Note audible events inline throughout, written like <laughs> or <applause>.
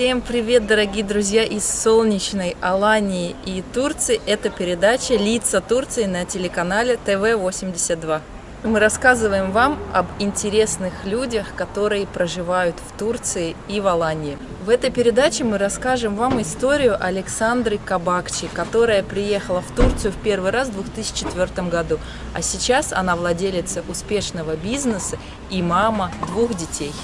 Всем привет, дорогие друзья из солнечной Алании и Турции. Это передача «Лица Турции» на телеканале ТВ-82. Мы рассказываем вам об интересных людях, которые проживают в Турции и в Алании. В этой передаче мы расскажем вам историю Александры Кабакчи, которая приехала в Турцию в первый раз в 2004 году, а сейчас она владелица успешного бизнеса и мама двух детей.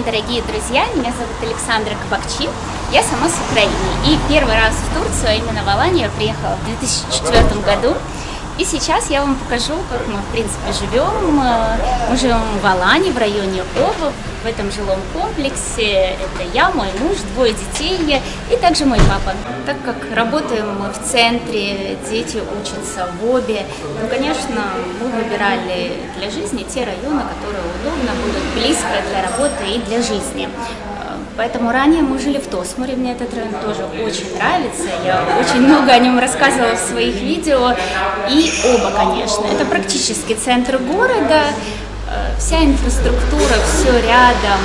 День, дорогие друзья! Меня зовут Александра Кабакчи. Я сама с Украины. И первый раз в Турцию, а именно в Аланию, я приехала в 2004 году. И сейчас я вам покажу, как мы, в принципе, живем. Мы живем в Алане, в районе Оба, в этом жилом комплексе. Это я, мой муж, двое детей и также мой папа. Так как работаем мы в центре, дети учатся в Обе, ну, конечно, мы выбирали для жизни те районы, которые удобно будут близко для работы и для жизни. Поэтому ранее мы жили в Тосмуре, мне этот район тоже очень нравится, я очень много о нем рассказывала в своих видео, и оба, конечно. Это практически центр города, э, вся инфраструктура, все рядом,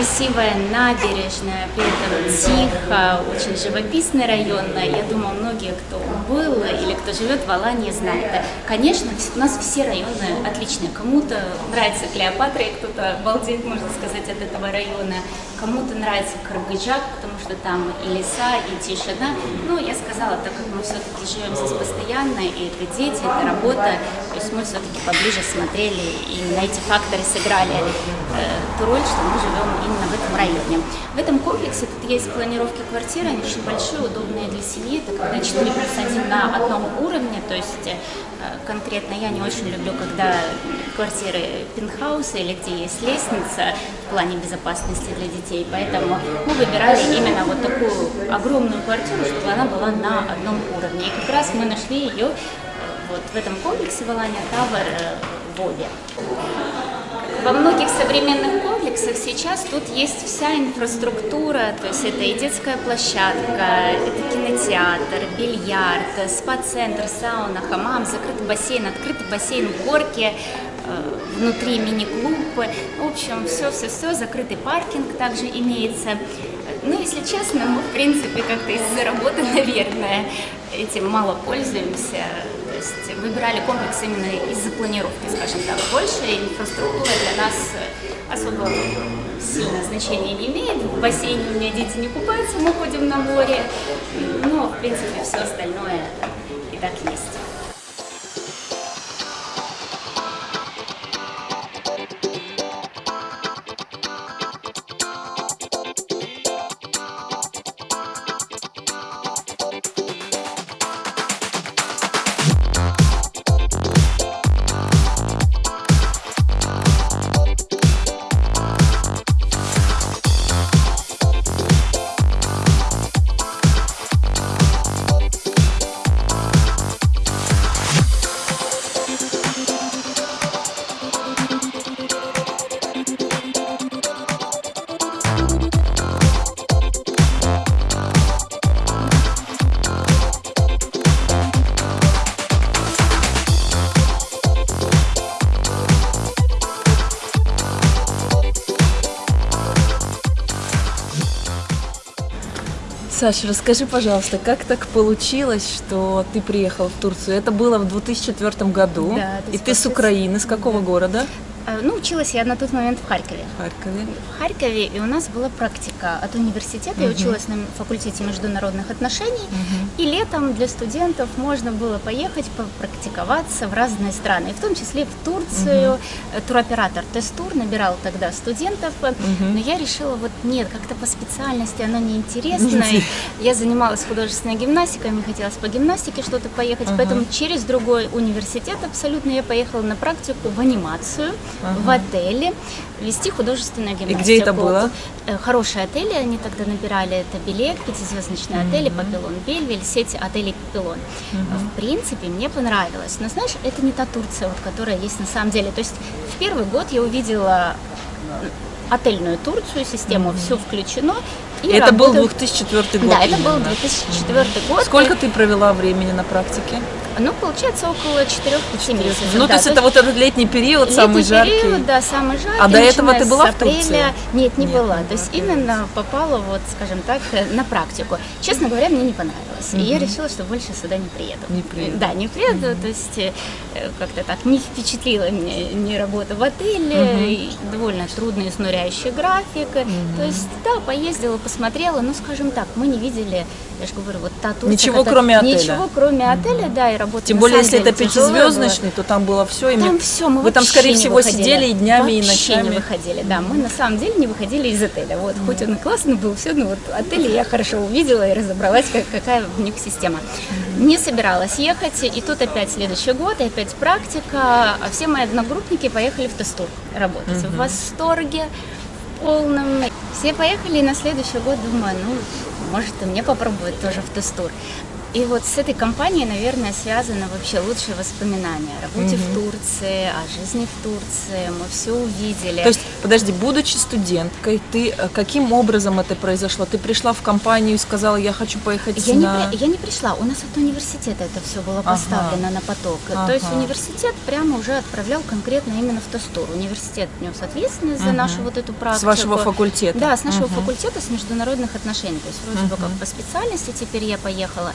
красивая набережная, при этом тихо, очень живописный район. Я думаю, многие, кто был или кто живет в Алании, знают. Конечно, у нас все районы отличные. Кому-то нравится Клеопатра, и кто-то балдеет, можно сказать, от этого района. Кому-то нравится Каргыджак, потому что там и леса, и тишина. Ну, я сказала, так как мы все-таки живем здесь постоянно, и это дети, это работа, то есть мы все-таки поближе смотрели, и на эти факторы сыграли э, ту роль, что мы живем именно в этом районе. В этом комплексе тут есть планировки квартиры, они очень большие, удобные для семьи, это когда 4 плюс 1 на одном уровне, то есть э, конкретно я не очень люблю, когда квартиры пентхауса или где есть лестница в плане безопасности для детей, поэтому мы выбирали именно вот такую огромную квартиру, чтобы она была на одном уровне. И как раз мы нашли ее э, вот в этом комплексе в Алане Тавер э, в Обе. Во многих современных комплексах сейчас тут есть вся инфраструктура, то есть это и детская площадка, это кинотеатр, бильярд, спа-центр, сауна, хамам, закрытый бассейн, открытый бассейн э, внутри мини-клуб, в общем, все-все-все, закрытый паркинг также имеется. Ну, если честно, мы, в принципе, как-то из-за работы, <laughs> наверное, этим мало пользуемся есть выбирали комплекс именно из-за планировки, скажем так. Больше инфраструктура для нас особо сильно значения не имеет. В бассейне у меня дети не купаются, мы ходим на море. Но, в принципе, все остальное и так есть. Саша, расскажи, пожалуйста, как так получилось, что ты приехал в Турцию? Это было в 2004 году, да, и ты с Украины, с какого да. города? Э, ну, училась я на тот момент в Харькове. В Харькове. В Харькове, и у нас была практика от университета. Угу. Я училась на факультете международных отношений. Угу. И летом для студентов можно было поехать попрактиковаться в разные страны, в том числе в Турцию. Угу. Туроператор Тестур набирал тогда студентов. Угу. Но я решила, вот нет, как-то по специальности оно неинтересно. Я занималась художественной гимнастикой, мне хотелось по гимнастике что-то поехать. Угу. Поэтому через другой университет абсолютно я поехала на практику в анимацию в отеле вести художественную гимнастику. И где это было? Э, хорошие отели, они тогда набирали, это Билет, пятизвездочные mm-hmm. отели, Папилон Бельвель, сеть отелей Папилон. Mm-hmm. В принципе, мне понравилось. Но знаешь, это не та Турция, вот, которая есть на самом деле. То есть в первый год я увидела отельную Турцию, систему mm-hmm. все включено. И это работал... был 2004 год. Да, это был 2004 год. Сколько ты провела времени на практике? Ну, получается, около 4-5 месяцев. Ну, да, то есть это вот этот летний период, летний самый жаркий? период, да, самый жаркий. А до этого ты была в Турции? Нет, не Нет, была. То есть именно попала, вот, скажем так, на практику. Честно говоря, мне не понравилось. Угу. И я решила, что больше сюда не приеду. Не приеду. Да, не приеду. Угу. То есть э, как-то так не впечатлила меня ни работа в отеле, угу. довольно трудный, изнуряющий график. Угу. То есть, да, поездила, посмотрела, ну, скажем так, мы не видели, я же говорю, вот та Турция. Ничего, кроме отеля. Ничего, кроме отеля, да, и работы. Тем более, если это пятизвездочный, то там было все. Там все, мы Вы там, скорее всего, выходили. сидели и днями, вообще и ночами. не выходили, да. Мы на самом деле не выходили из отеля. Вот, mm. хоть он и классный был, все, но вот отель я хорошо увидела и разобралась, как, какая в них система. Mm. Не собиралась ехать, и тут опять следующий год, и опять практика. А все мои одногруппники поехали в Тестур работать. В восторге полном. Все поехали, и на следующий год думаю, ну, может, и мне попробовать тоже в Тестур. И вот с этой компанией, наверное, связано вообще лучшие воспоминания о работе угу. в Турции, о жизни в Турции. Мы все увидели. То есть, подожди, будучи студенткой, ты э, каким образом это произошло? Ты пришла в компанию и сказала, я хочу поехать я на... Не, я не пришла. У нас от университета это все было поставлено ага. на поток. Ага. То есть университет прямо уже отправлял конкретно именно в Тостур. Университет нес ответственность угу. за нашу вот эту практику. С вашего факультета? Да, с нашего угу. факультета, с международных отношений. То есть вроде угу. бы как по специальности теперь я поехала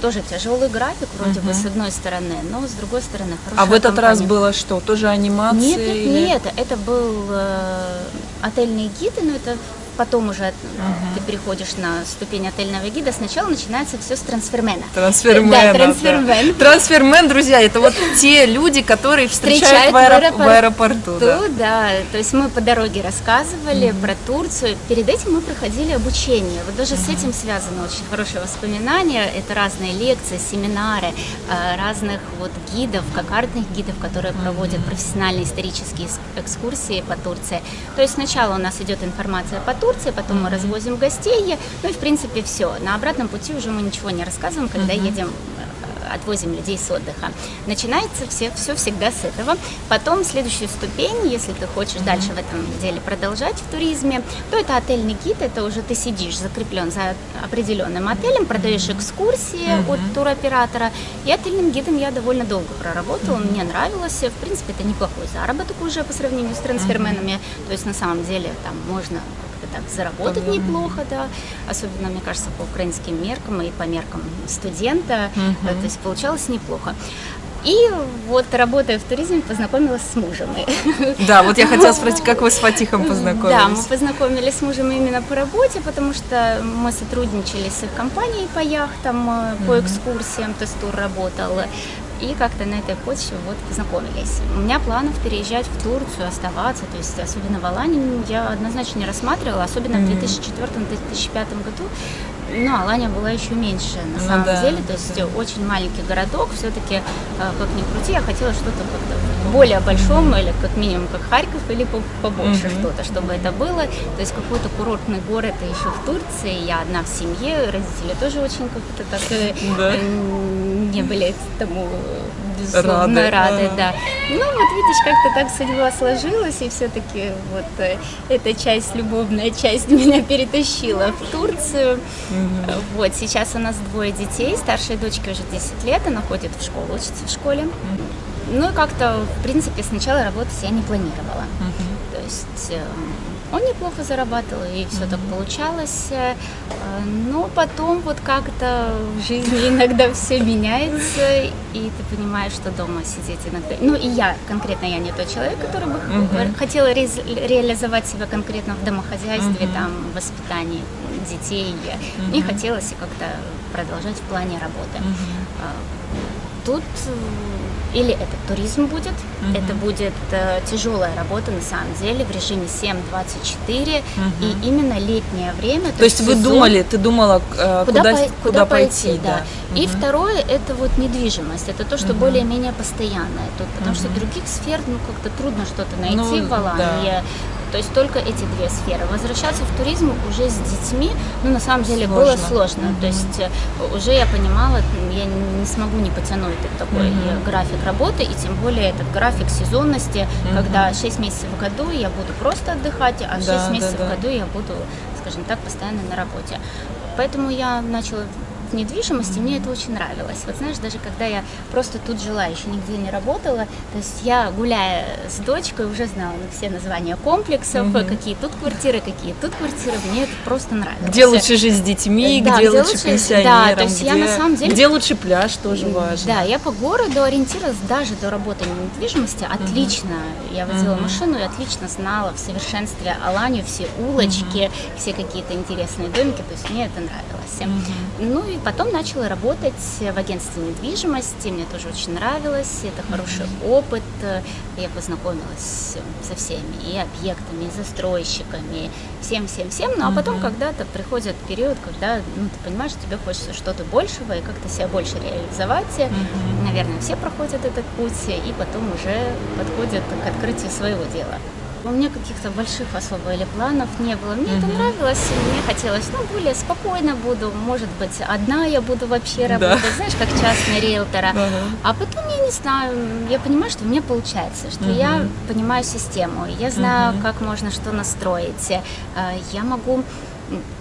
тоже тяжелый график, вроде угу. бы, с одной стороны, но с другой стороны хорошая А в этот компания. раз было что? Тоже анимация? Нет, нет, или... нет, это был э, отельные гиды, но это потом уже uh-huh. ты переходишь на ступень отельного гида, сначала начинается все с трансфермена. Трансфермен. Да, трансфермен. Да. Трансфермен, друзья, это вот те люди, которые встречают, в, аэроп... в аэропорту. Да. да, то есть мы по дороге рассказывали uh-huh. про Турцию. Перед этим мы проходили обучение. Вот даже uh-huh. с этим связано очень хорошее воспоминание. Это разные лекции, семинары э, разных вот гидов, кокардных гидов, которые uh-huh. проводят профессиональные исторические экскурсии по Турции. То есть сначала у нас идет информация по Турции, Турции, потом мы развозим гостей, ну и в принципе все. На обратном пути уже мы ничего не рассказываем, когда едем отвозим людей с отдыха. Начинается все, все всегда с этого. Потом следующую ступень, если ты хочешь mm-hmm. дальше в этом деле продолжать в туризме, то это отельный гид, это уже ты сидишь закреплен за определенным отелем, продаешь экскурсии mm-hmm. от туроператора. И отельным гидом я довольно долго проработала, mm-hmm. мне нравилось. В принципе, это неплохой заработок уже по сравнению с трансферменами. Mm-hmm. То есть на самом деле там можно так заработать mm-hmm. неплохо, да, особенно, мне кажется, по украинским меркам и по меркам студента, mm-hmm. то есть получалось неплохо. И вот работая в туризме, познакомилась с мужем. Да, вот я хотела <laughs> спросить, как вы с Фатихом познакомились? Да, мы познакомились с мужем именно по работе, потому что мы сотрудничали с их компанией по яхтам, mm-hmm. по экскурсиям, Тестур работал. И как-то на этой почве вот познакомились. У меня планов переезжать в Турцию, оставаться, то есть особенно в Алании я однозначно не рассматривала, особенно mm-hmm. в 2004-2005 году. Но Алания была еще меньше на ну, самом да, деле, то есть да. очень маленький городок, все-таки, э, как ни крути, я хотела что-то как-то более большом, или как минимум как Харьков, или побольше mm-hmm. что-то, чтобы это было. То есть какой-то курортный город еще в Турции, я одна в семье, родители тоже очень как-то так э, да. не были тому безусловно рады, рады да. Ну вот видишь, как-то так судьба сложилась, и все-таки вот э, эта часть, любовная часть <laughs> меня перетащила в Турцию. Угу. Вот, сейчас у нас двое детей, старшей дочке уже 10 лет, она ходит в школу, учится в школе. Угу. Ну и как-то, в принципе, сначала работать я не планировала. Угу есть он неплохо зарабатывал, и все так получалось. Э, но потом вот как-то в жизни <laughs> иногда все меняется, и ты понимаешь, что дома сидеть иногда... Ну и я, конкретно я не тот человек, который бы хотела ре- реализовать себя конкретно в домохозяйстве, uh-huh. там, в воспитании детей. Uh-huh. Мне хотелось как-то продолжать в плане работы. Uh-huh. Тут или это туризм будет, угу. это будет э, тяжелая работа на самом деле в режиме 7-24 угу. и именно летнее время. То, то есть сезон, вы думали, ты думала, э, куда, куда, по, куда пойти, пойти да. да. И угу. второе это вот недвижимость, это то, что угу. более-менее постоянное тут, потому угу. что других сфер ну как-то трудно что-то найти ну, в Алании. Да. То есть только эти две сферы. Возвращаться в туризм уже с детьми, ну, на самом деле, сложно. было сложно. Mm-hmm. То есть э, уже я понимала, я не смогу не потянуть такой mm-hmm. график работы, и тем более этот график сезонности, mm-hmm. когда 6 месяцев в году я буду просто отдыхать, а 6 да, месяцев да, да. в году я буду, скажем так, постоянно на работе. Поэтому я начала недвижимости, мне это очень нравилось. Вот знаешь, даже когда я просто тут жила, еще нигде не работала, то есть я, гуляя с дочкой, уже знала все названия комплексов, угу. какие тут квартиры, какие тут квартиры, мне это просто нравилось. Где лучше жить с детьми, да, где, где лучше пенсионерам, да, то есть где, я на самом деле, где лучше пляж, тоже важно. Да, я по городу ориентировалась даже до работы в недвижимости отлично. Угу. Я возила угу. машину и отлично знала в совершенстве Аланию, все улочки, угу. все какие-то интересные домики, то есть мне это нравилось. Угу. Ну и потом начала работать в агентстве недвижимости, мне тоже очень нравилось, это хороший опыт, я познакомилась со всеми, и объектами, и застройщиками, всем-всем-всем, ну а потом когда-то приходит период, когда ну, ты понимаешь, тебе хочется что-то большего и как-то себя больше реализовать, наверное, все проходят этот путь, и потом уже подходят к открытию своего дела. У меня каких-то больших особо или планов не было. Мне mm-hmm. это нравилось, мне хотелось, ну, более спокойно буду, может быть, одна я буду вообще работать, да. знаешь, как частный риэлтор. Uh-huh. А потом, я не знаю, я понимаю, что у меня получается, что uh-huh. я понимаю систему, я знаю, uh-huh. как можно что настроить, э, я могу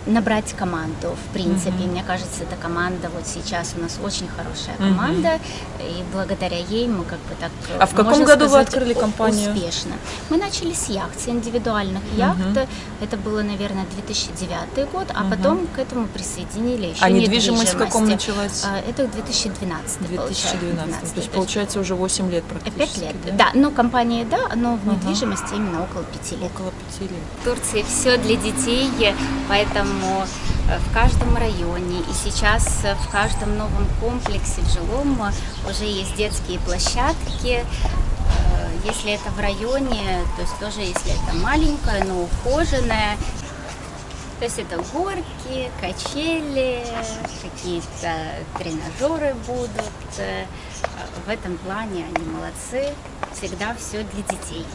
набрать команду. В принципе, mm-hmm. мне кажется, эта команда вот сейчас у нас очень хорошая команда, mm-hmm. и благодаря ей мы как бы так. А в каком году сказать, вы открыли компанию? Успешно. Мы начали с яхт, с индивидуальных mm-hmm. яхт. Это было, наверное, 2009 год, а mm-hmm. потом к этому присоединили еще А недвижимость в каком началась? А, это 2012. 2012. То есть получается уже 8 лет практически. 5 лет. Да, да но компания да, но в недвижимости именно около 5 лет. Около 5 лет. В Турции все для детей, поэтому поэтому э, в каждом районе и сейчас в каждом новом комплексе в жилом уже есть детские площадки. Э, если это в районе, то есть тоже если это маленькая, но ухоженная, то есть это горки, качели, какие-то тренажеры будут. Э, в этом плане они молодцы. Всегда все для детей.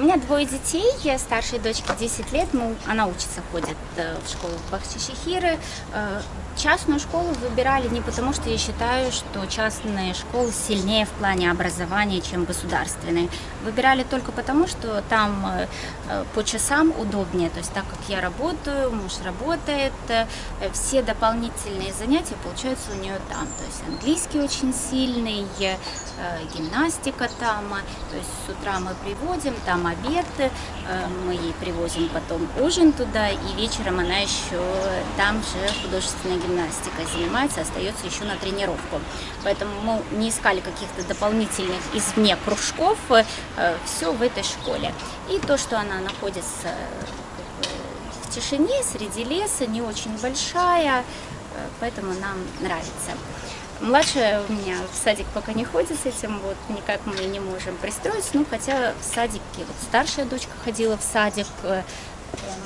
У меня двое детей, я старшей дочке 10 лет, ну, она учится, ходит э, в школу в Бахчишехиры. Э, частную школу выбирали не потому, что я считаю, что частные школы сильнее в плане образования, чем государственные. Выбирали только потому, что там э, по часам удобнее, то есть так как я работаю, муж работает, все дополнительные занятия получаются у нее там. То есть английский очень сильный, гимнастика там, то есть с утра мы приводим, там обед, э, мы ей привозим потом ужин туда, и вечером она еще там же художественная гимнастика занимается, остается еще на тренировку. Поэтому мы не искали каких-то дополнительных извне кружков, э, все в этой школе. И то, что она находится э, в тишине, среди леса, не очень большая, поэтому нам нравится. Младшая у меня в садик пока не ходит с этим, вот никак мы не можем пристроиться, ну хотя в садике, вот старшая дочка ходила в садик, э,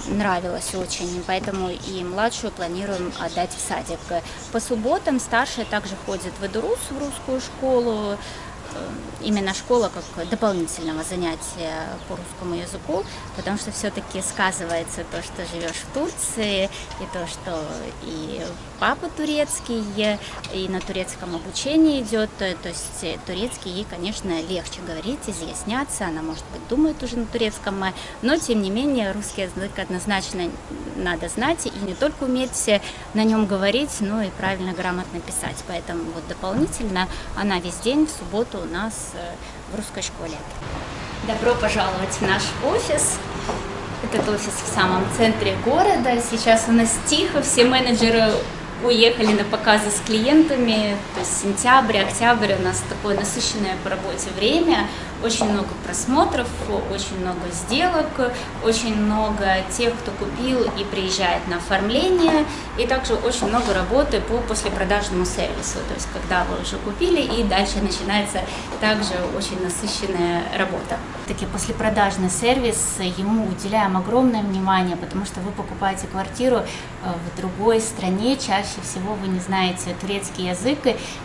нравилось очень, поэтому и младшую планируем отдать в садик. По субботам старшая также ходит в Эдурус, в русскую школу, Э, именно школа как дополнительного занятия по русскому языку, потому что все-таки сказывается то, что живешь в Турции, и то, что и папа турецкий, и на турецком обучении идет, то есть турецкий ей, конечно, легче говорить, изъясняться, она, может быть, думает уже на турецком, но, тем не менее, русский язык однозначно надо знать, и не только уметь на нем говорить, но и правильно, грамотно писать, поэтому вот дополнительно она весь день в субботу у нас э, в русской школе. Добро пожаловать в наш офис. Этот офис в самом центре города. Сейчас у нас тихо, все менеджеры уехали на показы с клиентами. То есть сентябрь, октябрь у нас такое насыщенное по работе время очень много просмотров, очень много сделок, очень много тех, кто купил и приезжает на оформление, и также очень много работы по послепродажному сервису, то есть когда вы уже купили, и дальше начинается также очень насыщенная работа. Таки послепродажный сервис, ему уделяем огромное внимание, потому что вы покупаете квартиру э, в другой стране, чаще всего вы не знаете турецкий язык,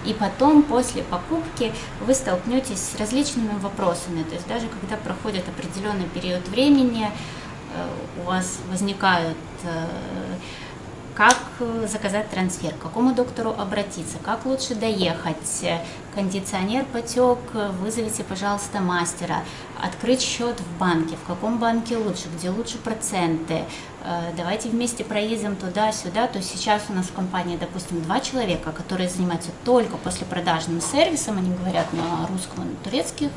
и потом после покупки вы столкнетесь с различными вопросами, вопросами. То есть даже когда проходит определенный период времени, э, у вас возникают э, как заказать трансфер, к какому доктору обратиться, как лучше доехать, кондиционер потек, вызовите, пожалуйста, мастера, открыть счет в банке, в каком банке лучше, где лучше проценты, э, давайте вместе проедем туда-сюда, то есть сейчас у нас в компании, допустим, два человека, которые занимаются только послепродажным сервисом, они говорят на русском и на турецких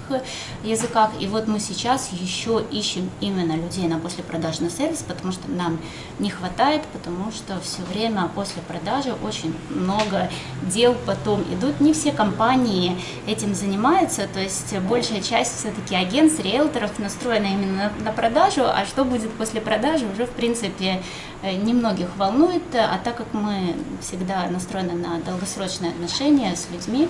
языках, и вот мы сейчас еще ищем именно людей на послепродажный сервис, потому что нам не хватает, потому что все время после продажи очень много дел потом идут, не все компании этим занимаются, то есть большая часть все-таки агентств, риэлторов настроена именно на, на продажу, а что будет после продажи уже в принципе э, немногих волнует, а так как мы всегда настроены на долгосрочные отношения с людьми,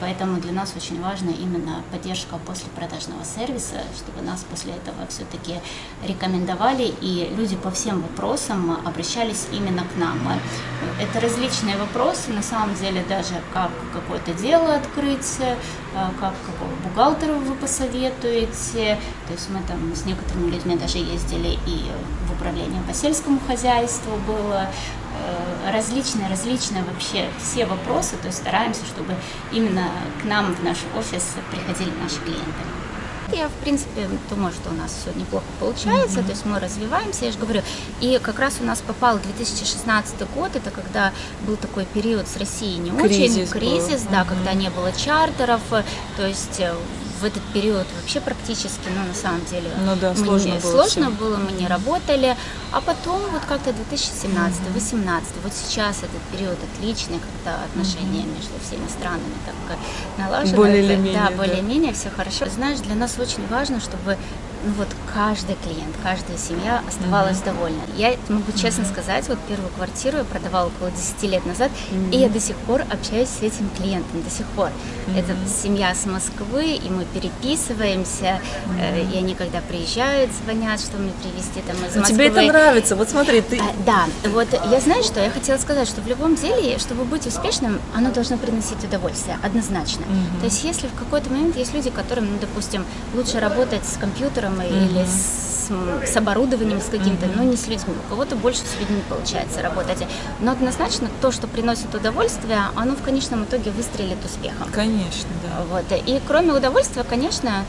поэтому для нас очень важна именно поддержка после продажного сервиса, чтобы нас после этого все-таки рекомендовали, и люди по всем вопросам обращались именно к нам. Э, это различные вопросы, на самом деле даже как какое-то дело открыть, э, как какого бухгалтера вы посоветуете. То есть мы там с некоторыми людьми даже ездили и в управление по сельскому хозяйству было, Э, различные, различные вообще все вопросы, то есть стараемся, чтобы именно к нам в наш офис приходили наши клиенты. Я, в принципе, думаю, что у нас все неплохо получается, mm-hmm. то есть мы развиваемся, я же говорю. И как раз у нас попал 2016 год, это когда был такой период с Россией не кризис очень, кризис, был. да, mm-hmm. когда не было чартеров, то есть э, в этот период вообще практически, ну, на самом деле, ну, да, сложно, не, было, сложно было, мы не работали. А потом вот как-то 2017, 2018, вот сейчас этот период отличный, когда отношения mm-hmm. между всеми странами так налажены. Более или менее. Да, более-менее все хорошо. Знаешь, для нас очень важно, чтобы ну вот каждый клиент, каждая семья оставалась mm-hmm. довольна. Я могу честно mm-hmm. сказать, вот первую квартиру я продавала около 10 лет назад, mm-hmm. и я до сих пор общаюсь с этим клиентом, до сих пор. Mm-hmm. Это семья с Москвы, и мы переписываемся, mm-hmm. и они когда приезжают, звонят, что мне привезти там из Но Москвы. Тебе это нравится, вот смотри, ты... А, да, вот я знаю, что я хотела сказать, что в любом деле, чтобы быть успешным, оно должно приносить удовольствие, однозначно. Mm-hmm. То есть если в какой-то момент есть люди, которым, ну, допустим, лучше работать с компьютером, mm-hmm. или с, с оборудованием, с каким-то, mm-hmm. но не с людьми. У кого-то больше с людьми получается работать. Но однозначно то, что приносит удовольствие, оно в конечном итоге выстрелит успехом. Конечно, да. Вот. И кроме удовольствия, конечно,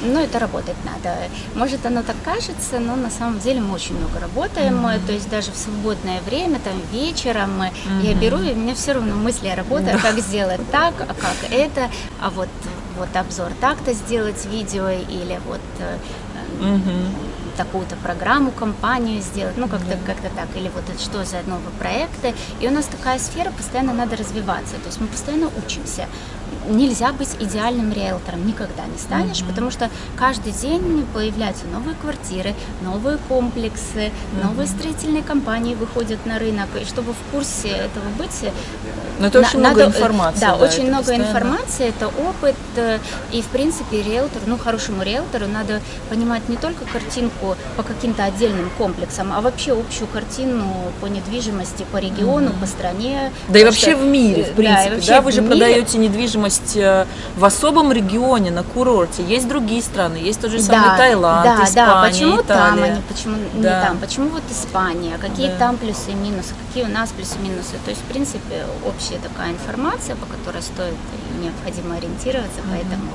ну, это работать надо. Может, оно так кажется, но на самом деле мы очень много работаем, mm-hmm. то есть даже в свободное время, там, вечером mm-hmm. я беру, и у меня все равно мысли о работе, mm-hmm. как сделать так, а как это, а вот вот обзор так-то сделать видео или вот угу. такую-то программу, компанию сделать, ну как-то как так, или вот это что за новые проекты. И у нас такая сфера, постоянно надо развиваться, то есть мы постоянно учимся нельзя быть идеальным риэлтором, никогда не станешь, mm-hmm. потому что каждый день появляются новые квартиры, новые комплексы, mm-hmm. новые строительные компании выходят на рынок, и чтобы в курсе этого быть... Но это на, очень надо, много информации. Да, да очень много постоянно. информации, это опыт, и в принципе риэлтор, ну хорошему риэлтору надо понимать не только картинку по каким-то отдельным комплексам, а вообще общую картину по недвижимости, по региону, mm-hmm. по стране. Да и вообще в мире, в принципе, да, да? вы же мире. продаете недвижимость э, в особом регионе, на курорте. Есть другие страны, есть тот же самый да, Таиланд, да, Испания, да, почему Италия. там, они, почему да. не там, почему вот Испания, какие да. там плюсы и минусы, какие у нас плюсы и минусы. То есть, в принципе, общая такая информация, по которой стоит необходимо ориентироваться. Поэтому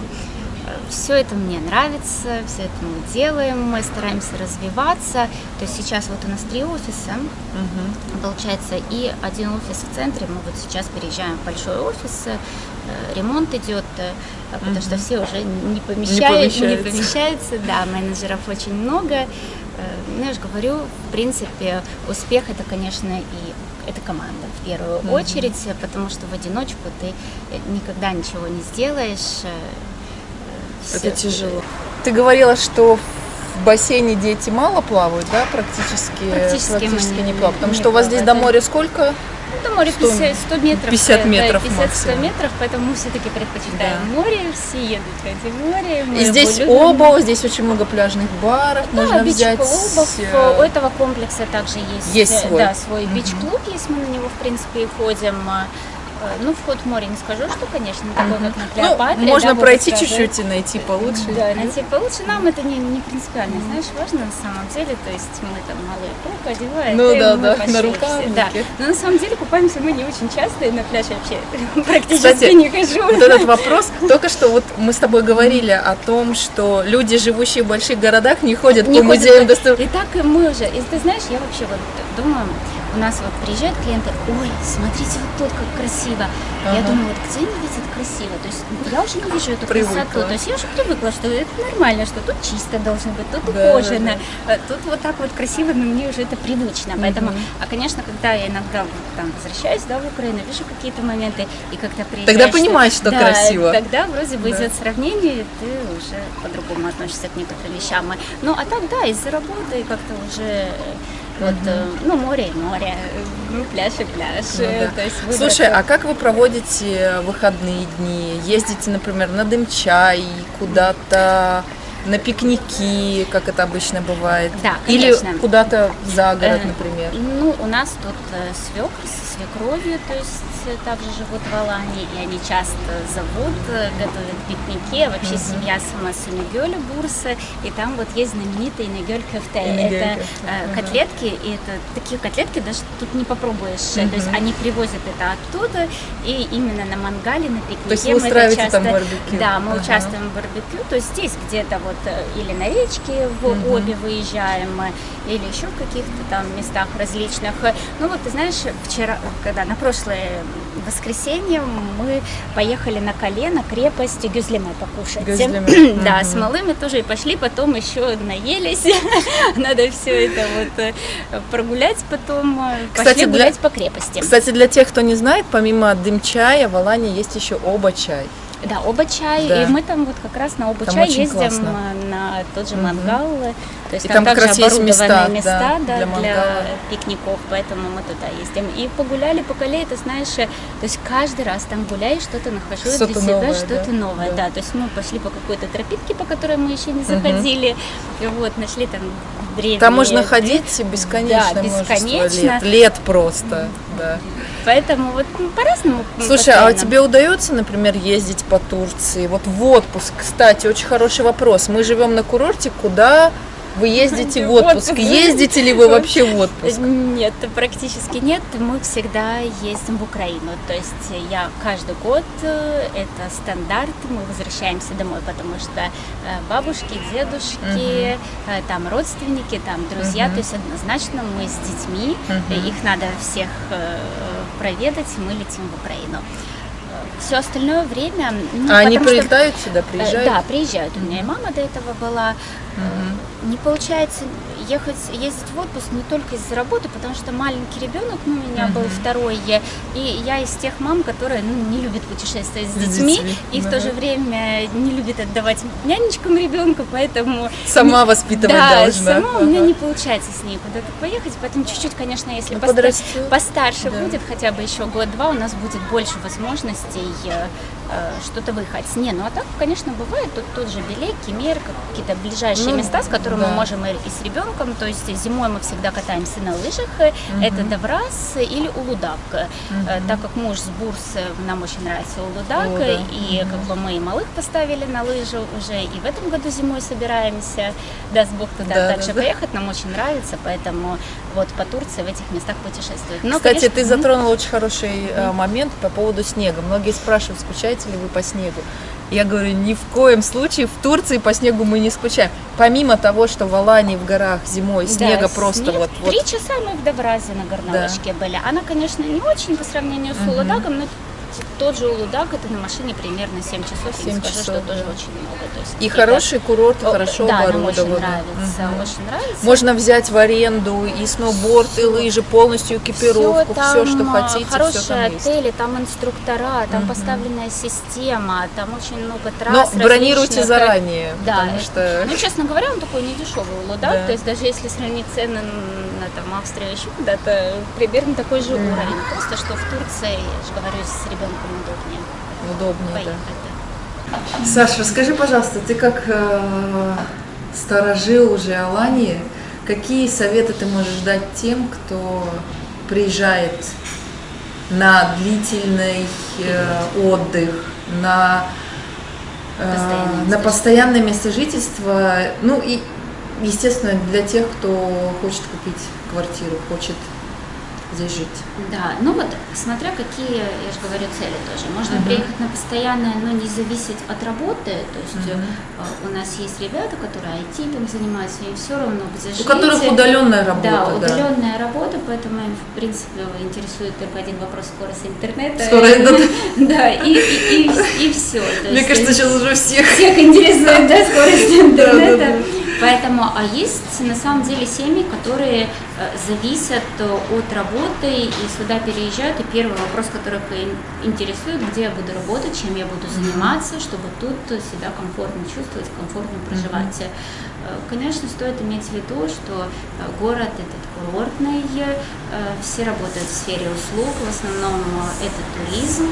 все это мне нравится, все это мы делаем, мы стараемся развиваться. То есть сейчас вот у нас три офиса, угу. получается, и один офис в центре. Мы вот сейчас переезжаем в большой офис, э, ремонт идет, э, потому угу. что все уже не, помещают, не, помещаются. не помещаются. Да, менеджеров очень много. Э, ну, я же говорю, в принципе, успех это, конечно, и это команда в первую mm очередь, потому что в одиночку ты никогда ничего не сделаешь. Это тяжело. Ты говорила, что в бассейне дети мало плавают, да, практически? Практически, практически не плавают. Потому не что у вас здесь до моря сколько? До моря 100, 50, 100 метров. 50 метров да, 50-100 метров, поэтому мы все-таки предпочитаем да. море, все едут в эти море. И здесь оба, здесь очень много пляжных баров, да, можно взять. клубов. Э, у этого комплекса также есть, есть свой, да, свой mm-hmm. бич-клуб, если мы на него, в принципе, и ходим. Э, ну, вход в море не скажу, что, конечно, такой, как на ну, Клеопатре. Ну, можно да, пройти чуть-чуть и найти получше. Да, найти получше. Нам это не, не принципиально, знаешь, важно на самом деле. То есть мы там малые руку одеваем. Ну, да, да, на рукавнике. Да, но на самом деле купаемся мы не очень часто, и на пляж вообще <laughs> практически Кстати, не хожу. вот этот вопрос, только что вот мы с тобой говорили о том, что люди, живущие в больших городах, не ходят не по музеям. Доступ... И так и мы уже. И ты знаешь, я вообще вот думаю, у нас вот приезжают клиенты, ой, смотрите вот тут как красиво. Ага. Я думаю, вот где они видят красиво? То есть я уже не вижу эту привыкла. красоту. То есть я уже привыкла, что это нормально, что тут чисто должно быть, тут да, ухожено, да. Э, тут вот так вот красиво, но мне уже это привычно. Угу. Поэтому, а конечно, когда я иногда там возвращаюсь да, в Украину, вижу какие-то моменты, и когда приезжаешь... Тогда понимаешь, что да, красиво. Тогда вроде бы да. идет сравнение, и ты уже по-другому относишься к некоторым вещам. Ну, а так, да, из-за работы как-то уже вот, угу. ну, море и море, ну, пляж и пляж. Ну, да. То есть Слушай, а как вы проводите выходные дни? Ездите, например, на Дымчай, куда-то на пикники, как это обычно бывает? Да, конечно. Или куда-то за город, э, например? Ну, у нас тут э, свекр со свекровью, то есть также живут в Алании, и они часто зовут, э, готовят пикники. А вообще семья сама с Инегёля, Бурса, и там вот есть знаменитый Инегёль кафте. Это э, котлетки, и это такие котлетки даже тут не попробуешь. То есть они привозят это оттуда, и именно на мангале, на пикнике. То есть вы устраиваете часто, там барбекю? Да, мы участвуем в барбекю, то есть здесь где-то вот э, или на речке в mm-hmm. обе выезжаем, или еще в каких-то там местах различных. Ну вот, ты знаешь, вчера, когда на прошлое воскресенье мы поехали на колено крепость Гюзлемы покушать. Гюзлеме. <clears throat> да, с малыми тоже и пошли, потом еще наелись. <laughs> Надо все это вот э, прогулять потом. Э, кстати, пошли гулять для... по крепости. Кстати, для тех, кто не знает, помимо дым-чая в Алане есть еще оба чай. Да. И мы там вот как раз на оба там чай ездим классно. на тот же мангал. Угу. То есть и там, там как раз есть места, места да, да, для, для пикников, поэтому мы туда ездим. И погуляли по Кале, ты знаешь, то есть каждый раз там гуляешь, что-то нахожу что для себя, что-то да? новое. Да. да, то есть мы пошли по какой-то тропинке, по которой мы еще не заходили, угу. вот, нашли там древние... Там можно ходить бесконечно, да, бесконечно. лет, лет просто, да. Поэтому вот ну, по-разному. Слушай, постоянно. а тебе удается, например, ездить по Турции? Вот в отпуск, кстати, очень хороший вопрос. Мы живем на курорте, куда вы ездите в <laughs> отпуск? Ездите ли вы вообще в отпуск? Нет, практически нет. Мы всегда ездим в Украину. То есть я каждый год, э, это стандарт, мы возвращаемся домой, потому что э, бабушки, дедушки, угу. там родственники, там друзья, угу. то есть однозначно мы с детьми, угу. их надо всех проведать, мы летим в Украину все остальное время... Ну, а они прилетают что, сюда, приезжают? Да, приезжают. У меня и мама до этого была. Угу. Не получается ехать, ездить в отпуск не только из-за работы, потому что маленький ребенок, ну, у меня uh-huh. был второй, и я из тех мам, которые, ну, не любят путешествовать с детьми, детьми, и да. в то же время не любят отдавать нянечкам ребенка, поэтому... Сама не... воспитывать да, должна. сама uh-huh. у меня не получается с ней куда-то поехать, поэтому чуть-чуть, конечно, если ну, постар... постарше да. будет, хотя бы еще год-два, у нас будет больше возможностей Э, что-то выехать. Не, ну а так, конечно, бывает тут тот же Белек, Кемер, какие-то ближайшие ну, места, с которыми да. мы можем и, и с ребенком. То есть зимой мы всегда катаемся на лыжах. Угу. Это Даврас или Улудак. Угу. Так как муж с Бурс, нам очень нравится Улудак, О, да. и угу. как бы мы и малых поставили на лыжи уже, и в этом году зимой собираемся, даст Бог туда да, дальше да, поехать, нам очень нравится, поэтому вот по Турции в этих местах путешествовать. Но, Кстати, конечно, ты затронула очень хороший mm. момент по поводу снега. Многие спрашивают, скучаете скучаете ли вы по снегу. Я говорю, ни в коем случае в Турции по снегу мы не скучаем. Помимо того, что в Алании в горах зимой снега да, просто снег. вот, вот Три часа мы в Добразе на горнолыжке да. были. Она, конечно, не очень по сравнению с Улудагом, но тот же Улудак, это на машине примерно 7 часов, 7 я не скажу, часов, что да. тоже очень много. То есть и хороший курорт, О, хорошо да, оборудован. очень нравится, угу. очень нравится. Можно взять в аренду и сноуборд, и лыжи, полностью экипировку, все, все что хотите, хорошие все там отели, есть. там инструктора, там угу. поставленная система, там очень много трасс Но бронируйте заранее, да, потому что... Ну, честно говоря, он такой недешевый Улудак, да. то есть даже если сравнить цены на там, Австрию еще куда-то, примерно такой же уровень. Просто что в Турции, я же говорю, с ребенком удобнее удобнее. Да. Саша, расскажи, пожалуйста, ты как э, сторожил уже Алании, какие советы ты можешь дать тем, кто приезжает на длительный э, отдых, на, э, постоянное на постоянное место жительства, ну и, естественно, для тех, кто хочет купить квартиру, хочет здесь жить. Да, ну вот смотря какие, я же говорю, цели тоже. Можно uh-huh. приехать на постоянное, но не зависеть от работы. То есть uh-huh. у нас есть ребята, которые IT там занимаются, им все равно где жить. У которых удаленная работа. Да, удаленная да. работа, поэтому им, в принципе, интересует только один вопрос скорости интернета. Скорость, <laughs> да. Да, и, и, и, и все. Мне кажется, сейчас уже всех. Всех интересует, да, скорость <laughs> интернета. Поэтому, а есть на самом деле семьи, которые зависят от работы и сюда переезжают, и первый вопрос, который интересует, где я буду работать, чем я буду заниматься, чтобы тут себя комфортно чувствовать, комфортно проживать. Э, конечно, стоит иметь в виду, что э, город этот курортный, все работают в сфере услуг, в основном это туризм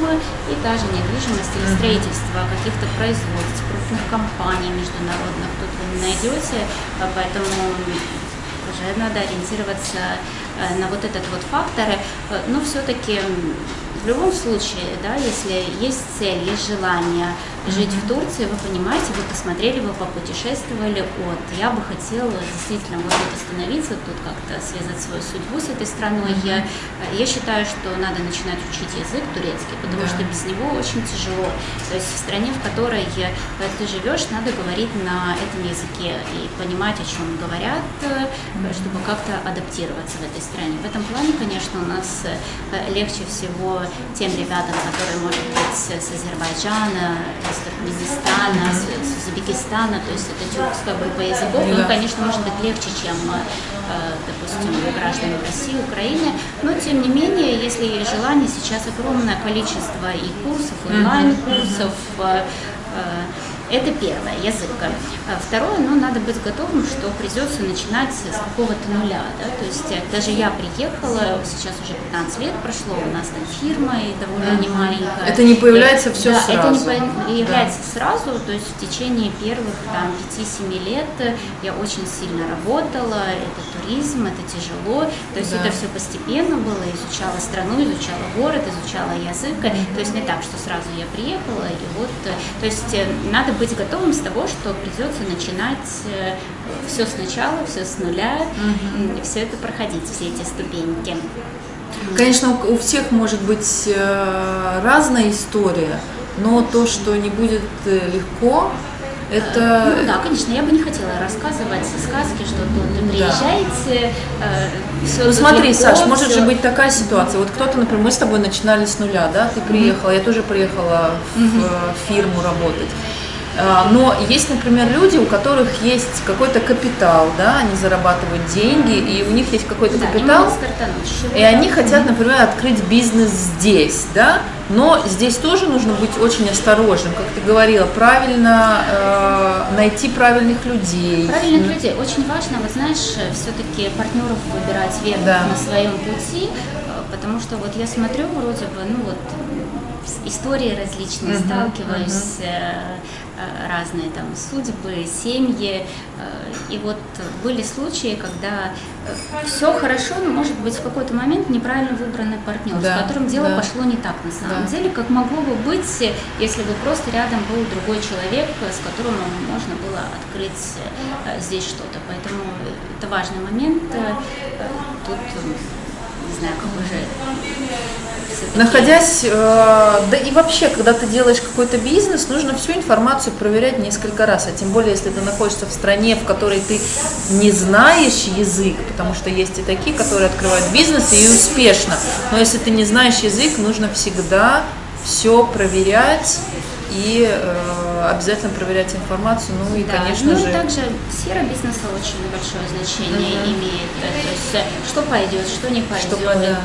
и та же недвижимость или строительство каких-то производств, крупных компаний международных тут вы не найдете поэтому надо ориентироваться э, на вот этот вот фактор. Э, но все-таки в любом случае, да, если есть цель, есть желание жить в Турции, вы понимаете, вы посмотрели, вы попутешествовали, вот, я бы хотела действительно вот тут остановиться, тут как-то связать свою судьбу с этой страной. Я, я считаю, что надо начинать учить язык турецкий, потому да. что без него очень тяжело. То есть в стране, в которой ты живешь, надо говорить на этом языке и понимать, о чем говорят, чтобы как-то адаптироваться в этой стране. В этом плане, конечно, у нас э, легче всего тем ребятам, которые, может быть, с Азербайджана, с Туркменистана, с, с Узбекистана, то есть это тюркская борьба языков, ну, конечно, может быть легче, чем, э, допустим, граждане России, Украины, но тем не менее, если есть желание, сейчас огромное количество и курсов, онлайн-курсов, э, э, это первое, язык. А второе, ну, надо быть готовым, что придется начинать с какого-то нуля, да, то есть э, даже я приехала, сейчас уже 15 лет прошло, у нас там фирма и довольно не маленькая. Это не появляется все да, сразу. это не появляется да. сразу, то есть в течение первых там 5-7 лет я очень сильно работала, это туризм, это тяжело, то есть да. это все постепенно было, изучала страну, изучала город, изучала язык, то есть не так, что сразу я приехала, и вот, э, то есть э, надо быть готовым с того, что придется начинать э, все сначала, все с нуля, угу. все это проходить, все эти ступеньки. Конечно, у всех может быть э, разная история, но то, что не будет э, легко, это... Ну да, конечно, я бы не хотела рассказывать сказки, что тут приезжаете, да. э, все Ну смотри, легко, Саш, может же быть такая ситуация. Вот кто-то, например, мы с тобой начинали с нуля, да? Ты приехала, mm-hmm. я тоже приехала в mm-hmm. фирму работать. А, но есть, например, люди, у которых есть какой-то капитал, да, они зарабатывают деньги, и у них есть какой-то да, капитал, и они хотят, например, открыть бизнес здесь, да, но здесь тоже нужно быть очень осторожным, как ты говорила, правильно э, найти правильных людей. Правильных людей. Очень важно, вот знаешь, все-таки партнеров выбирать верных да. на своем пути, э, потому что вот я смотрю, вроде бы, ну вот истории различные, uh-huh, сталкиваюсь, uh-huh. разные там судьбы, семьи. Э, и вот были случаи, когда все хорошо, но может быть в какой-то момент неправильно выбранный партнер, да, с которым дело да. пошло не так на самом да. деле, как могло бы быть, если бы просто рядом был другой человек, с которым можно было открыть здесь что-то. Поэтому это важный момент. Тут не знаю, как уже Находясь, э, да и вообще, когда ты делаешь какой-то бизнес, нужно всю информацию проверять несколько раз, а тем более, если ты находишься в стране, в которой ты не знаешь язык, потому что есть и такие, которые открывают бизнес и успешно, но если ты не знаешь язык, нужно всегда все проверять и э, обязательно проверять информацию, ну и, да. конечно ну, же... Ну, также сфера бизнеса очень большое значение угу. имеет, то есть э, что пойдет, что не пойдет. Что, да.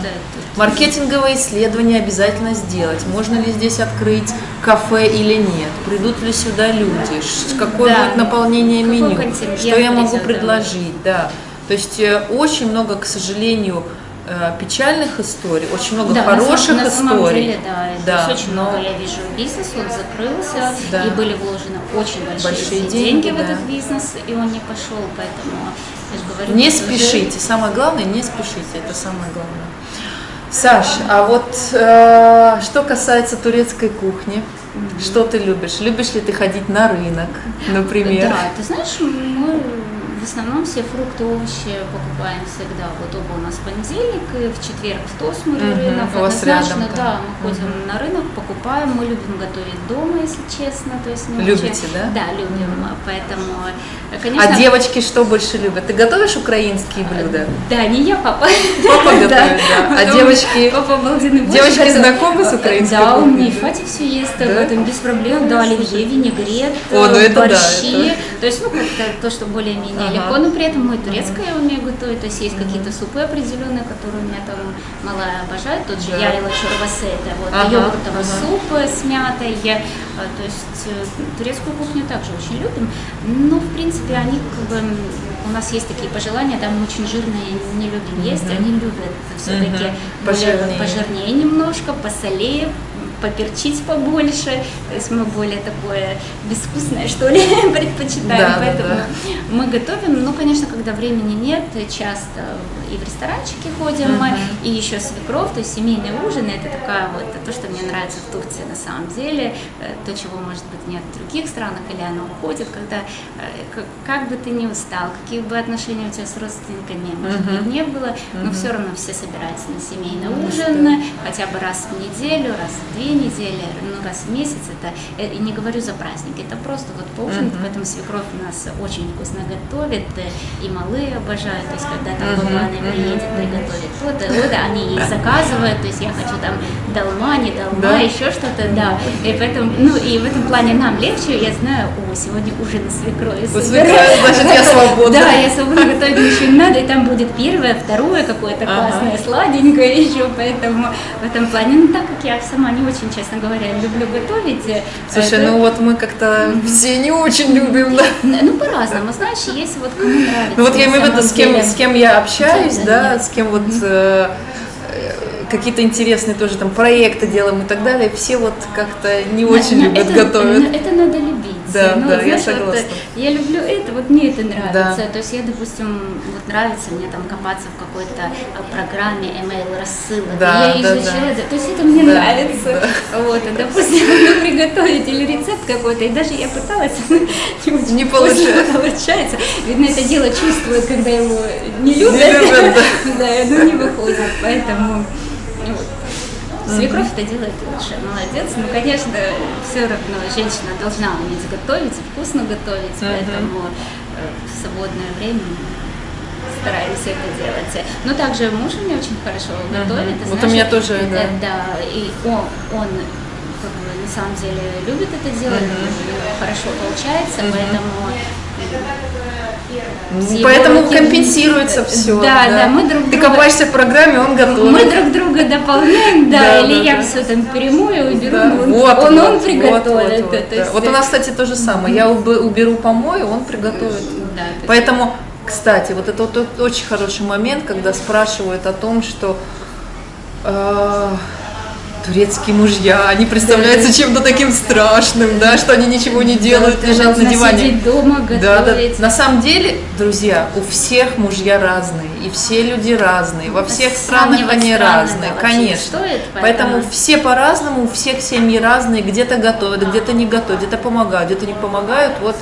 Маркетинговые исследования обязательно сделать, можно ли здесь открыть кафе или нет, придут ли сюда люди, какое да. будет наполнение Какой меню, что я могу предложить, да. да. То есть э, очень много, к сожалению, Э, печальных историй, очень много да, хороших на самом, историй. На самом деле, да, да очень но... много, я вижу, бизнес, он закрылся, да. и были вложены очень большие, большие деньги, деньги в да. этот бизнес, и он не пошел, поэтому я же говорю... Не спешите, уже... самое главное, не спешите, это самое главное. Саш, а вот э, что касается турецкой кухни, mm-hmm. что ты любишь? Любишь ли ты ходить на рынок, например? Да, ты знаешь, мы в основном все фрукты, овощи покупаем всегда. Вот оба у нас понедельник, и в четверг в Тосмуре угу, рынок. У вас рядом, да, мы ходим угу. на рынок, покупаем. Мы любим готовить дома, если честно. То есть Любите, очень... да? Да, любим. Угу. Поэтому, конечно... А девочки что больше любят? Ты готовишь украинские блюда? Да, не я, папа. Папа <laughs> готовит, да. А девочки... Папа обалденный Девочки знакомы с украинской Да, у меня и Фати все есть, в этом без проблем. Да, оливье, винегрет, борщи. То есть, ну, как-то то, что более-менее ага. легко, но при этом мы турецкое я умею готовить, то есть есть какие-то супы определенные, которые у меня там малая обожает, тот же да. ярила чурбасы, это вот ага, йогуртовый ага. суп с мятой, а, то есть э, турецкую кухню также очень любим, но в принципе они как бы у нас есть такие пожелания, там мы очень жирные не любим есть, mm-hmm. они любят все-таки mm-hmm. пожирнее. пожирнее немножко, посолее, поперчить побольше, то есть мы более такое безвкусное, что ли, <laughs> предпочитаем, да, поэтому да, да. мы готовим, ну, конечно, когда времени нет, часто и в ресторанчики ходим, uh-huh. и еще свекров, то есть семейные ужины, это такая вот, то, что мне нравится в Турции на самом деле, э, то, чего, может быть, нет в других странах, или оно уходит, когда, э, как бы ты ни устал, какие бы отношения у тебя с родственниками, может быть, не было, но все равно все собираются на семейный ужин, хотя бы раз в неделю, раз в две недели, ну, раз в месяц, это, э, и не говорю за праздники, это просто вот поужинать, uh-huh. поэтому свекровь у нас очень вкусно готовит, и малые обожают, то есть когда там баба, приедет, приготовит то-то, вот они ей заказывают, то есть я хочу там долма, не долма, да? еще что-то, да, и поэтому, ну, и в этом плане нам легче, я знаю, о, сегодня ужин на свекрови. Значит, я <laughs> свободна. Да, я свободна, готовить ничего не надо, и там будет первое, второе какое-то классное, сладенькое <laughs> еще, поэтому в этом плане, ну, так как я сама не очень, честно говоря, люблю готовить. Э, Слушай, ну вот мы как-то все не очень любим, да? Ну, по-разному, знаешь, есть вот кому нравится. Ну вот я имею в виду, с кем, с кем я общаюсь, да, с кем вот э, какие-то интересные тоже там проекты делаем и так далее, все вот как-то не очень любят это, готовить. Это надо любить. Да, ну, да, знаешь, я согласна. Вот, я люблю это, вот мне это нравится. Да. То есть я, допустим, вот нравится мне там копаться в какой-то э, программе email рассылок. Да, я да, изучаю да. это. То есть это мне да, нравится. Да. Вот, и, допустим, могу <laughs> приготовить или рецепт какой-то, и даже я пыталась, <laughs> не, получается. получается. Видно, это дело чувствует, когда его не любят. Не любят, да. <laughs> да, оно не выходит. Поэтому ну, Свекровь это делает лучше, молодец. Ну, конечно, все равно женщина должна уметь готовить, вкусно готовить, поэтому э, в свободное время стараемся это делать. Но также муж у меня очень хорошо готовит. Uh-huh. вот у меня тоже, это, да. Да, и он, он как бы, на самом деле любит это делать, uh-huh. хорошо получается, uh-huh. поэтому Поэтому руки... компенсируется все. Да, да, да, мы друг Ты копаешься в программе, он готов. Мы друг друга дополняем, да, да или да, я да. все там перемою, уберу, да. он, вот, он, вот, он приготовит. Вот, вот, вот, есть... вот у нас, кстати, то же самое. Я уберу помою, он приготовит. Да, Поэтому, кстати, вот это вот очень хороший момент, когда спрашивают о том, что э, турецкие мужья, они представляются да, чем-то таким страшным, да, что они ничего не делают, да, лежат на диване. дома, готовить. Да, да. На самом деле, друзья, у всех мужья разные, и все люди разные, во всех странах они разные, конечно. Стоит, поэтому... поэтому все по-разному, у всех семьи разные, где-то готовят, где-то не готовят, где-то помогают, где-то не помогают. Вот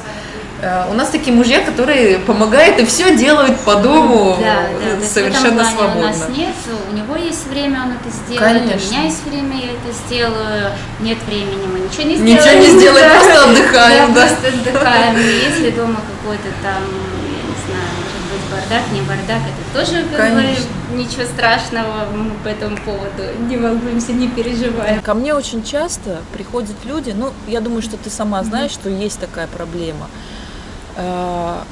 у нас такие мужья, которые помогают и все делают по дому да, да, совершенно свободно. У нас нет, у него есть время, он это сделает, Конечно. у меня есть время, я это сделаю. Нет времени, мы ничего не Ничего сделаем. не <laughs> сделаем, Да. просто отдыхаем, Да, да. просто отдыхаем. И Если дома какой-то там, я не знаю, может быть бардак, не бардак, это тоже как бы ничего страшного мы по этому поводу не волнуемся, не переживаем. Ко мне очень часто приходят люди, ну, я думаю, что ты сама знаешь, что есть такая проблема. Э,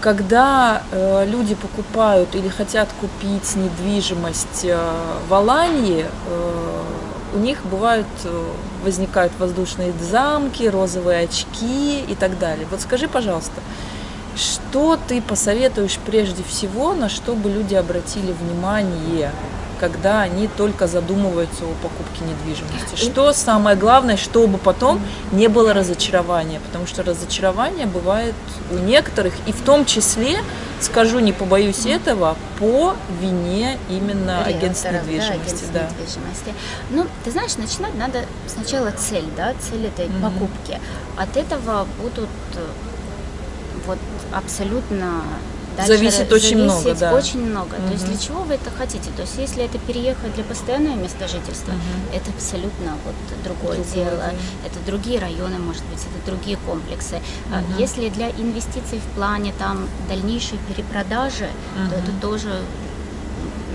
Когда э, люди покупают или хотят купить недвижимость э, в Алании, у них бывают, возникают воздушные замки, розовые очки и так далее. Вот скажи, пожалуйста, что ты посоветуешь прежде всего, на что бы люди обратили внимание, когда они только задумываются о покупке недвижимости? Что самое главное, чтобы потом не было разочарования? Потому что разочарование бывает у некоторых, и в том числе, скажу, не побоюсь этого, по вине именно агентств Риэлторов, недвижимости. Да, агентств Да. недвижимости. Ну, ты знаешь, начинать надо сначала цель, да, цель этой Мгм. покупки. От этого будут э, вот абсолютно дальше Зависит очень много, да. очень много. То есть для чего вы это хотите? То есть если это переехать для постоянного места жительства, Мгм. это абсолютно вот другое, Другое дело. дело. Это другие районы, может быть, это другие комплексы. Мгм. Если для инвестиций в плане там дальнейшей перепродажи, то это тоже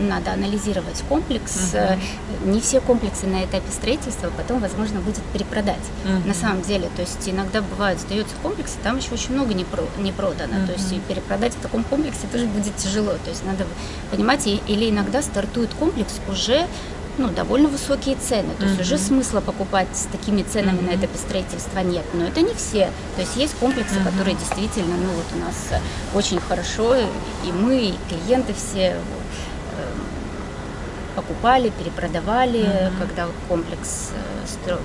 надо анализировать комплекс. Э, Не все комплексы на этапе строительства потом возможно будет перепродать. Мгм. На самом деле, то есть иногда бывает, сдается комплекс, там еще очень много не, про- не продано. То есть перепродать в таком комплексе тоже будет тяжело. То есть надо понимать, или иногда стартует комплекс уже ну, довольно высокие цены. То есть уже смысла покупать с такими ценами на Мгм. этапе строительства нет. Но это не все. То есть есть комплексы, Мгм. которые действительно, ну вот у нас э, очень хорошо, и мы, и клиенты все покупали, перепродавали, Мгм. когда комплекс э, стро-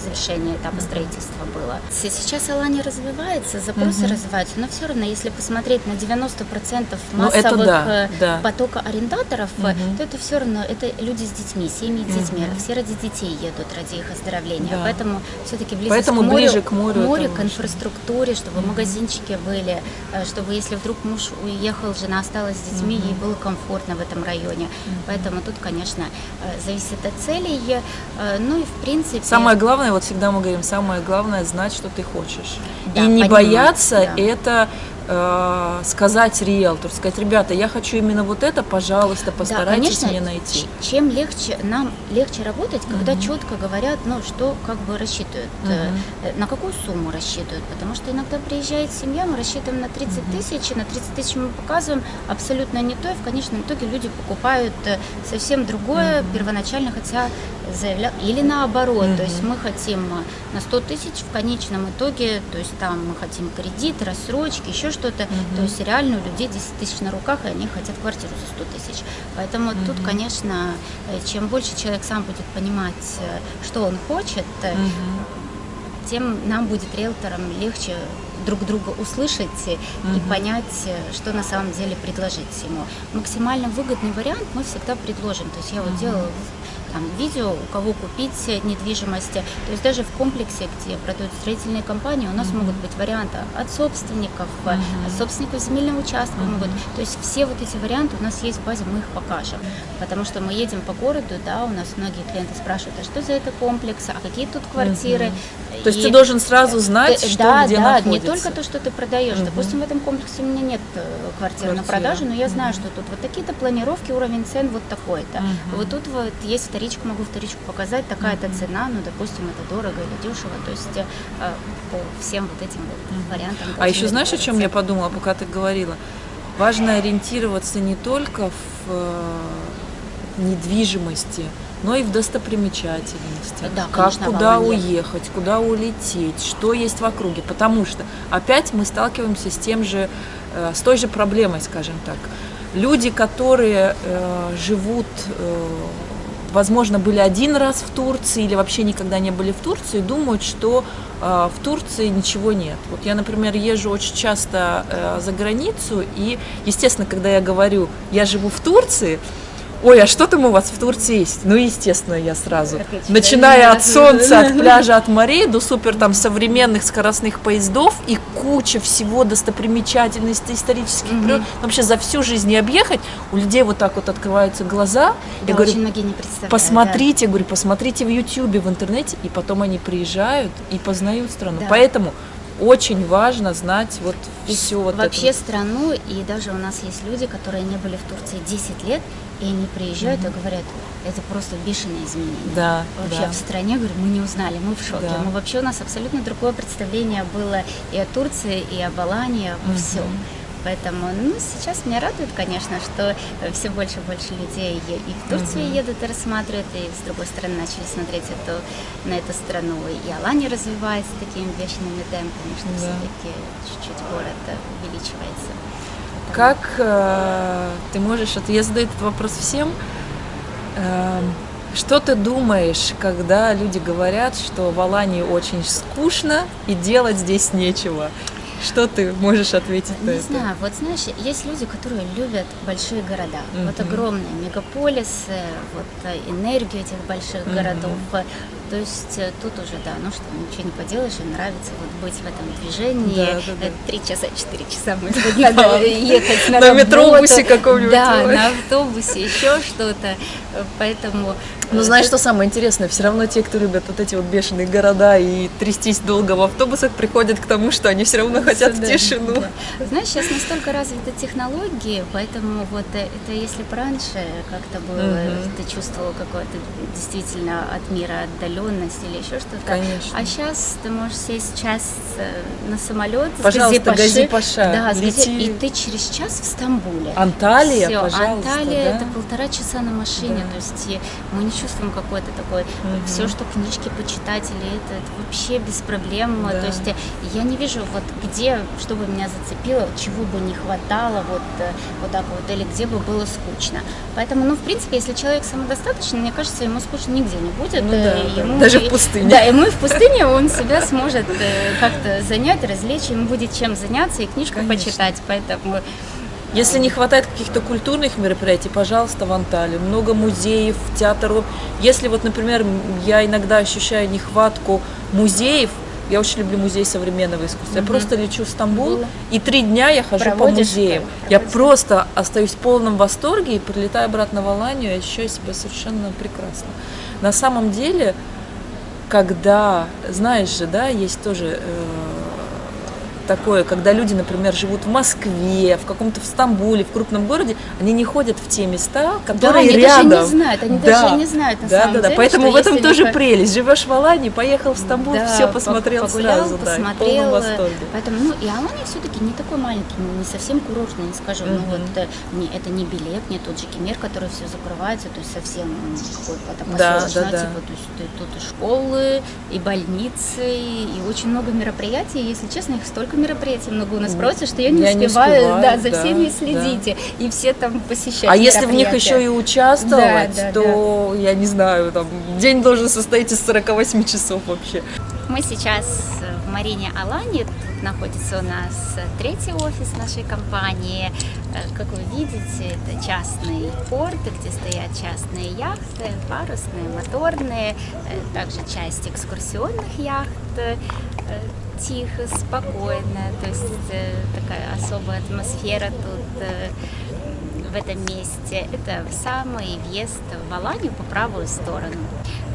завершение этапа строительства было. Сейчас Алания развивается, запросы Мгм. развиваются, но все равно, если посмотреть на 90% Ну, массовых да, э, да. потока арендаторов, Мгм. то это все равно это люди с детьми, семьи с детьми, Мгм. все ради детей едут, ради их оздоровления. Да. Поэтому все-таки Поэтому к морю, ближе к морю к важно. инфраструктуре, чтобы Мгм. магазинчики были, э, чтобы если вдруг муж уехал, жена осталась с детьми, Мгм. ей было комфортно в этом районе. Поэтому тут, конечно, зависит от целей. Ну и в принципе. Самое главное, вот всегда мы говорим, самое главное знать, что ты хочешь. Да, и не понимать, бояться да. это э, сказать риэлтору, сказать, ребята, я хочу именно вот это, пожалуйста, постарайтесь да, конечно, мне найти. Чем легче нам легче работать, когда Мгм. четко говорят, ну что как бы рассчитывают, э, на какую сумму рассчитывают, потому что иногда приезжает семья, мы рассчитываем на 30 тысяч, и на 30 тысяч мы показываем абсолютно не то, и в конечном итоге люди покупают совсем другое первоначально, хотя заявлял, или наоборот, то есть мы хотим на 100 тысяч в конечном итоге, то есть там мы хотим кредит, рассрочки, еще что-то, Мгм. то есть реально у людей 10 тысяч на руках, и они хотят квартиру за 100 тысяч. Поэтому тут, Мгм. конечно, э, чем больше человек сам будет понимать, э, что он хочет, Мгм. тем нам будет риэлторам легче друг друга услышать э, и понять, что на самом деле предложить ему. Максимально выгодный вариант мы всегда предложим. То есть я вот Мгм. делала там, видео, у кого купить недвижимости. То есть даже в комплексе, где продают строительные компании, у нас Мгм. могут быть варианты от собственников, Мгм. от собственников земельного участка Мгм. могут. То есть все вот эти варианты у нас есть в базе, мы их покажем. Потому что мы едем по городу, да, у нас многие клиенты спрашивают, а что за это комплекс, а какие тут квартиры. То есть И- ты должен сразу знать, Э, что да, где да, находится. не только то, что ты продаешь. Мгм. Допустим, в этом комплексе у меня нет э, квартиры на Квартиры. продажу, но я знаю, Мгм. что тут вот такие-то планировки, уровень цен вот такой-то. Мгм. Вот тут вот есть вторичку, могу вторичку показать, такая-то цена, ну, допустим, это дорого или дешево. То есть э, по всем вот этим вот вариантам. А еще знаешь, о чем я подумала, пока ты говорила? Важно ориентироваться не только в э, недвижимости, но и в достопримечательностях. Да, как конечно, куда уехать, куда улететь, что есть в округе. Потому что опять мы сталкиваемся с тем же, э, с той же проблемой, скажем так. Люди, которые живут, возможно, были один раз в Турции или вообще никогда не были в Турции, думают, что э, в Турции ничего нет. Вот я, например, езжу очень часто э, за границу, и, естественно, когда я говорю, я живу в Турции, ой, а что там у вас в Турции есть? Ну, естественно, я сразу, начиная от солнца, от пляжа, от морей до супер там современных скоростных поездов и куча всего достопримечательностей исторических. Mm-hmm. Вообще за всю жизнь не объехать, у людей вот так вот открываются глаза. Да, я говорю, многие не представляют. Посмотрите, да. говорю, посмотрите в Ютьюбе, в интернете, и потом они приезжают и познают страну. Да. Поэтому очень важно знать вот все вот Вообще это. страну, и даже у нас есть люди, которые не были в Турции 10 лет, и они приезжают mm-hmm. и говорят, это просто бешеное изменение. Да, вообще да. в стране, говорю, мы не узнали, мы в шоке. Да. Мы вообще у нас абсолютно другое представление было и о Турции, и об Алании, обо mm-hmm. всем. Поэтому, ну, сейчас меня радует, конечно, что все больше и больше людей и в Турцию mm-hmm. едут и рассматривают, и с другой стороны начали смотреть эту, на эту страну. И Алания развивается такими бешеными темпами, что да. все-таки чуть-чуть город увеличивается. Как э, ты можешь, я задаю этот вопрос всем, э, что ты думаешь, когда люди говорят, что в Алании очень скучно и делать здесь нечего? Что ты можешь ответить не на это? Не знаю, вот знаешь, есть люди, которые любят большие города, mm-hmm. вот огромные мегаполисы, вот э, энергию этих больших mm-hmm. городов. То есть э, тут уже, да, ну что, ничего не поделаешь, и нравится вот быть в этом движении. Да, да, да. Три часа, четыре часа, может <laughs> быть, надо ехать на На метробусе каком-нибудь. Да, на автобусе, еще что-то. Поэтому... Ну, знаешь, что самое интересное? Все равно те, кто любят вот эти вот бешеные города и трястись долго в автобусах, приходят к тому, что они все равно хотят тишину. Знаешь, сейчас настолько развиты технологии, поэтому вот э, это если бы раньше как-то было, ты чувствовал какое-то действительно от мира отдаленность или еще что-то. Конечно. А сейчас ты можешь сесть час э, на самолет Пожалуйста, с Гази Паша. Да, Лети. и ты через час в Стамбуле. Анталия, Всё, пожалуйста. Анталия да? это полтора часа на машине, Да. то есть мы не чувствуем какой-то такой, Мгм. все, что книжки почитать или это, это вообще без проблем. Да. То есть э, я не вижу вот где, чтобы меня зацепило, чего бы не хватало вот, э, вот так вот, или где бы было скучно. Поэтому, ну, в принципе, если человек самодостаточный, мне кажется, ему скучно нигде не будет. Ну да, да. Ему Даже в пустыне. Да, ему и в пустыне он себя сможет э, как-то занять, развлечь, ему будет чем заняться и книжку Конечно. почитать. Поэтому Если не хватает каких-то культурных мероприятий, пожалуйста, в Анталии. Много музеев, театров. Если вот, например, я иногда ощущаю нехватку музеев, я очень люблю музей современного искусства. Я Мгм. просто лечу в Стамбул, Было. и три дня я хожу по Проводишь, музеям. да, Я проводишь. просто остаюсь в полном восторге и прилетаю обратно в Аланию, и ощущаю себя совершенно прекрасно. На самом деле, когда, знаешь же, да, есть тоже э, такое, когда люди, например, живут в Москве, в каком-то в Стамбуле, в крупном городе, они не ходят в те места, да, которые они рядом. даже не знают, они Да. даже не знают на да, самом да, да. деле, Поэтому в этом тоже не прелесть. Живешь в Алании, поехал в Стамбул, Да, все по- посмотрел погулял, сразу, да, в посмотрел. полном восторге. Поэтому, ну, и Алания все-таки не такой маленький, не совсем курортный, не скажу. Ну, Мгм. вот э, не, это не билет, не тот же Кемер, который все закрывается, то есть совсем какой-то Да, поселочное, да, да. типа, то есть тут и школы, и больницы, и очень много мероприятий. Если честно, их столько мероприятий много у нас проводится, что я не я не успеваю, успеваю, да, за да, всеми да. следите, и все там посещают А если в них еще и участвовать, Да, да, то, я не знаю, там, день должен состоять из 48 часов вообще. Мы сейчас в Марине Алани, тут находится у нас третий офис нашей компании. Э, Как вы видите, это частный порт, где стоят частные яхты, парусные, моторные, э, также часть экскурсионных яхт. Тихо, спокойно, то есть э, такая особая атмосфера тут э, в этом месте. Это самый въезд в Аланию по правую сторону.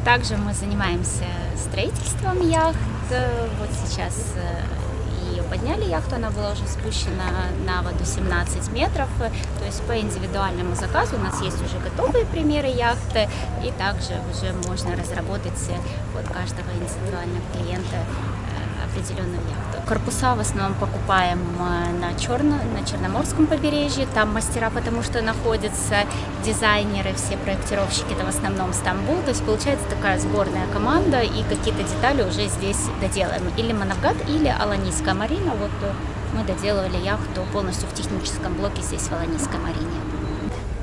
Также мы занимаемся строительством яхт. Вот сейчас э, ее подняли яхту, она была уже спущена на воду 17 метров. То есть по индивидуальному заказу у нас есть уже готовые примеры яхты, и также уже можно разработать под каждого индивидуального клиента определенную яхту. Корпуса в основном покупаем э, на, Черно, на Черноморском побережье, там мастера, потому что находятся дизайнеры, все проектировщики, это в основном Стамбул, то есть получается такая сборная команда, и какие-то детали уже здесь доделаем. Или Манавгат, или Аланийская марина, вот э, мы доделывали яхту полностью в техническом блоке здесь в Аланийской марине.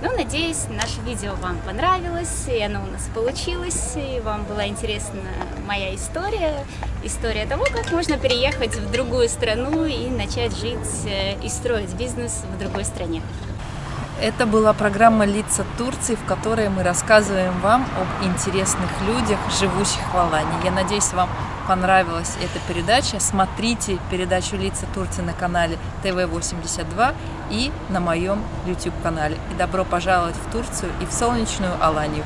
Ну, надеюсь, наше видео вам понравилось, и оно у нас получилось, и вам была интересна моя история, история того, как можно переехать в другую страну и начать жить э, и строить бизнес в другой стране. Это была программа «Лица Турции», в которой мы рассказываем вам об интересных людях, живущих в Алании. Я надеюсь, вам понравилась эта передача. Смотрите передачу «Лица Турции» на канале ТВ-82 и на моем YouTube-канале. И добро пожаловать в Турцию и в солнечную Аланию.